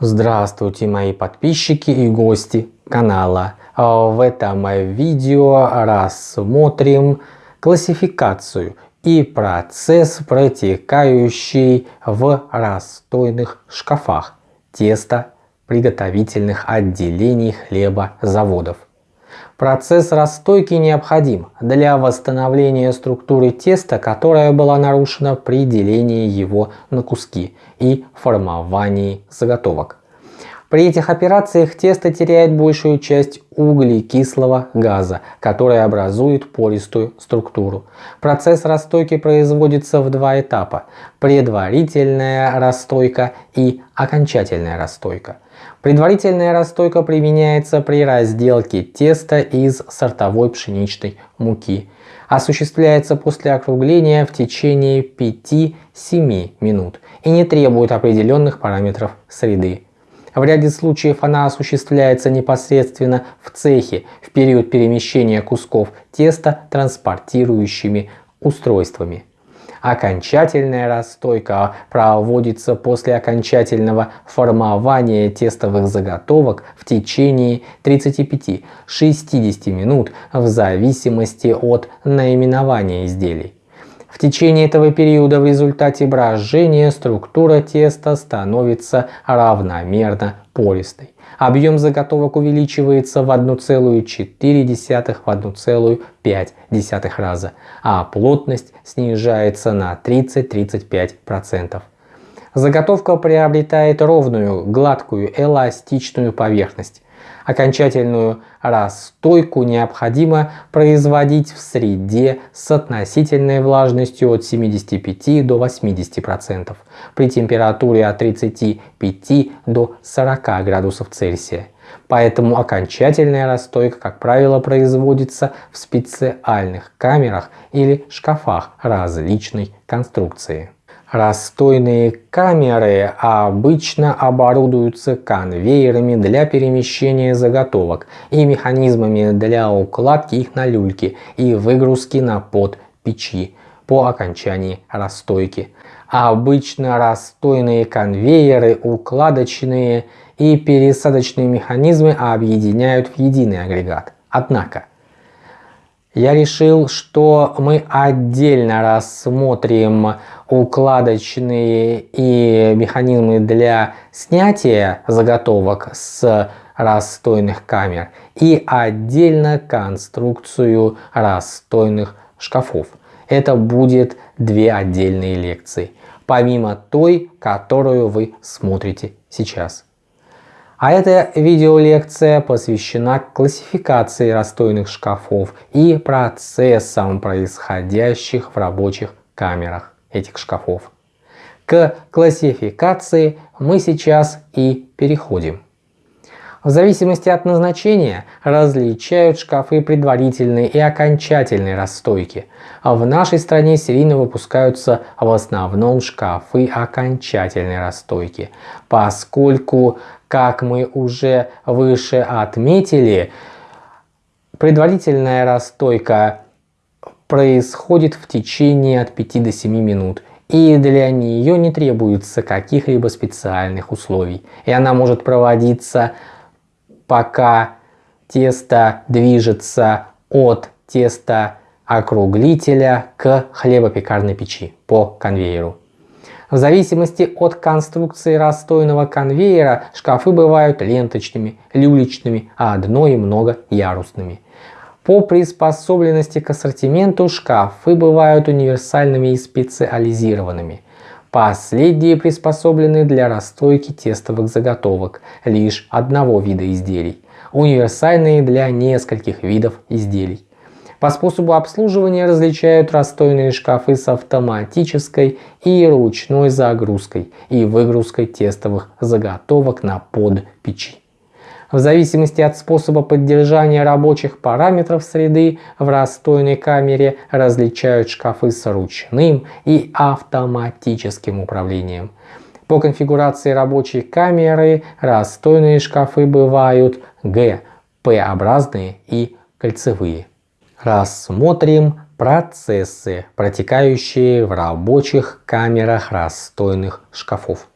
Здравствуйте мои подписчики и гости канала. В этом видео рассмотрим классификацию и процесс, протекающий в расстойных шкафах теста приготовительных отделений хлебозаводов. Процесс расстойки необходим для восстановления структуры теста, которая была нарушена при делении его на куски и формовании заготовок. При этих операциях тесто теряет большую часть углекислого газа, который образует пористую структуру. Процесс расстойки производится в два этапа – предварительная расстойка и окончательная расстойка. Предварительная расстойка применяется при разделке теста из сортовой пшеничной муки. Осуществляется после округления в течение 5-7 минут и не требует определенных параметров среды. В ряде случаев она осуществляется непосредственно в цехе в период перемещения кусков теста транспортирующими устройствами. Окончательная расстойка проводится после окончательного формования тестовых заготовок в течение 35-60 минут в зависимости от наименования изделий. В течение этого периода в результате брожения структура теста становится равномерно пористой. Объем заготовок увеличивается в 1,4-1,5 раза, а плотность снижается на 30-35%. Заготовка приобретает ровную, гладкую, эластичную поверхность. Окончательную расстойку необходимо производить в среде с относительной влажностью от 75 до 80% при температуре от 35 до 40 градусов Цельсия. Поэтому окончательная расстойка, как правило, производится в специальных камерах или шкафах различной конструкции. Расстойные камеры обычно оборудуются конвейерами для перемещения заготовок и механизмами для укладки их на люльки и выгрузки на под печи по окончании расстойки. Обычно расстойные конвейеры, укладочные и пересадочные механизмы объединяют в единый агрегат. Однако, я решил, что мы отдельно рассмотрим укладочные и механизмы для снятия заготовок с расстойных камер и отдельно конструкцию расстойных шкафов. Это будет две отдельные лекции, помимо той, которую вы смотрите сейчас. А эта видеолекция посвящена классификации расстойных шкафов и процессам, происходящих в рабочих камерах этих шкафов. К классификации мы сейчас и переходим. В зависимости от назначения различают шкафы предварительной и окончательной расстойки. А в нашей стране серийно выпускаются в основном шкафы окончательной расстойки, поскольку, как мы уже выше отметили, предварительная расстойка происходит в течение от 5 до 7 минут и для нее не требуется каких-либо специальных условий. И она может проводиться пока тесто движется от теста округлителя к хлебопекарной печи по конвейеру. В зависимости от конструкции расстойного конвейера шкафы бывают ленточными, люлечными, а одно и многоярусными. По приспособленности к ассортименту шкафы бывают универсальными и специализированными. Последние приспособлены для расстойки тестовых заготовок лишь одного вида изделий, универсальные для нескольких видов изделий. По способу обслуживания различают расстойные шкафы с автоматической и ручной загрузкой и выгрузкой тестовых заготовок на под. В зависимости от способа поддержания рабочих параметров среды в расстойной камере различают шкафы с ручным и автоматическим управлением. По конфигурации рабочей камеры расстойные шкафы бывают Г, П-образные и кольцевые. Рассмотрим процессы, протекающие в рабочих камерах расстойных шкафов.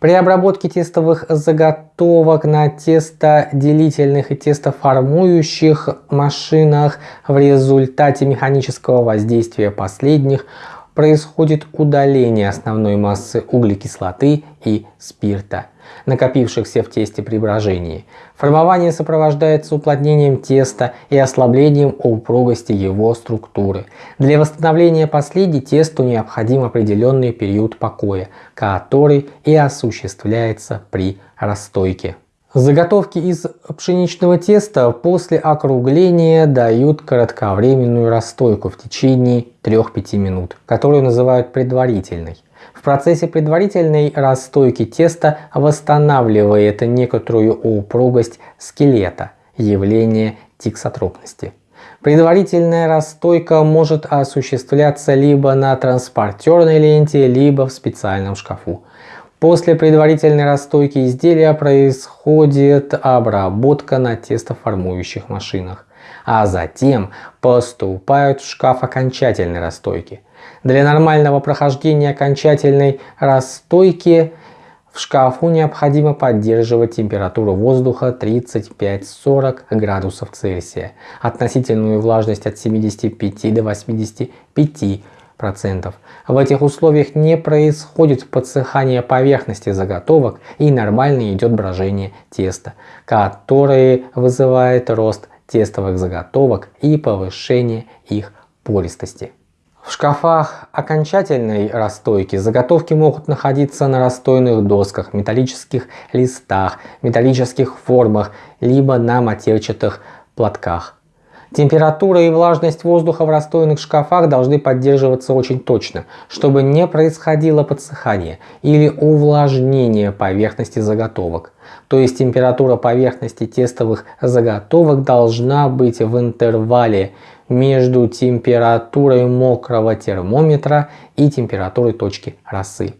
При обработке тестовых заготовок на тестоделительных и тестоформующих машинах в результате механического воздействия последних происходит удаление основной массы углекислоты и спирта, накопившихся в тесте при брожении. Формование сопровождается уплотнением теста и ослаблением упругости его структуры. Для восстановления последней тесту необходим определенный период покоя, который и осуществляется при расстойке. Заготовки из пшеничного теста после округления дают кратковременную расстойку в течение 3-5 минут, которую называют предварительной. В процессе предварительной расстойки теста восстанавливает некоторую упругость скелета, явление тиксотропности. Предварительная расстойка может осуществляться либо на транспортерной ленте, либо в специальном шкафу. После предварительной расстойки изделия происходит обработка на тестоформующих машинах, а затем поступают в шкаф окончательной расстойки. Для нормального прохождения окончательной расстойки в шкафу необходимо поддерживать температуру воздуха 35-40 градусов Цельсия, относительную влажность от 75 до 85 в этих условиях не происходит подсыхание поверхности заготовок и нормально идет брожение теста, которое вызывает рост тестовых заготовок и повышение их пористости. В шкафах окончательной расстойки заготовки могут находиться на расстойных досках, металлических листах, металлических формах, либо на матерчатых платках. Температура и влажность воздуха в расстойных шкафах должны поддерживаться очень точно, чтобы не происходило подсыхание или увлажнение поверхности заготовок. То есть температура поверхности тестовых заготовок должна быть в интервале между температурой мокрого термометра и температурой точки росы.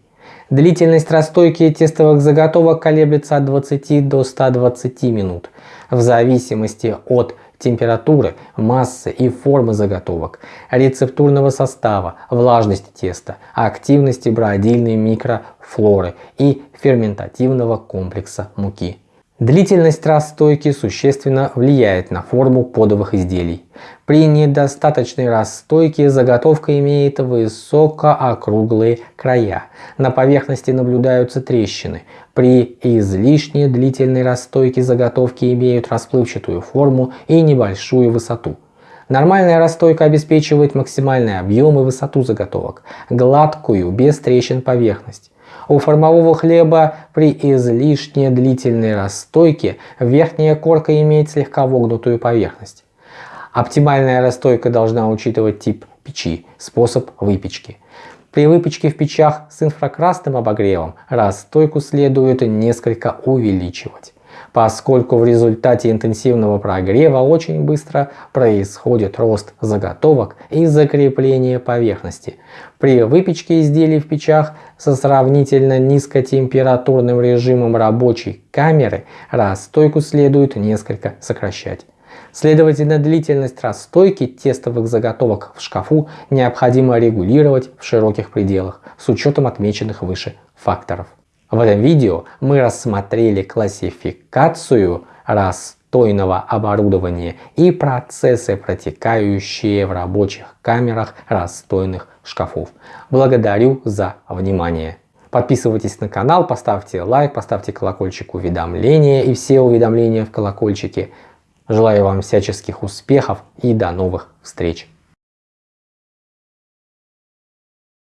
Длительность расстойки тестовых заготовок колеблется от 20 до 120 минут в зависимости от температуры, массы и формы заготовок, рецептурного состава, влажности теста, активности бродильной микрофлоры и ферментативного комплекса муки. Длительность расстойки существенно влияет на форму подовых изделий. При недостаточной расстойке заготовка имеет высокоокруглые края. На поверхности наблюдаются трещины. При излишне длительной расстойке заготовки имеют расплывчатую форму и небольшую высоту. Нормальная расстойка обеспечивает максимальный объем и высоту заготовок, гладкую, без трещин поверхность. У формового хлеба при излишне длительной расстойке верхняя корка имеет слегка вогнутую поверхность. Оптимальная расстойка должна учитывать тип печи, способ выпечки. При выпечке в печах с инфракрасным обогревом расстойку следует несколько увеличивать поскольку в результате интенсивного прогрева очень быстро происходит рост заготовок и закрепление поверхности. При выпечке изделий в печах со сравнительно низкотемпературным режимом рабочей камеры расстойку следует несколько сокращать. Следовательно, длительность расстойки тестовых заготовок в шкафу необходимо регулировать в широких пределах с учетом отмеченных выше факторов. В этом видео мы рассмотрели классификацию расстойного оборудования и процессы, протекающие в рабочих камерах расстойных шкафов. Благодарю за внимание. Подписывайтесь на канал, поставьте лайк, поставьте колокольчик уведомления и все уведомления в колокольчике. Желаю вам всяческих успехов и до новых встреч!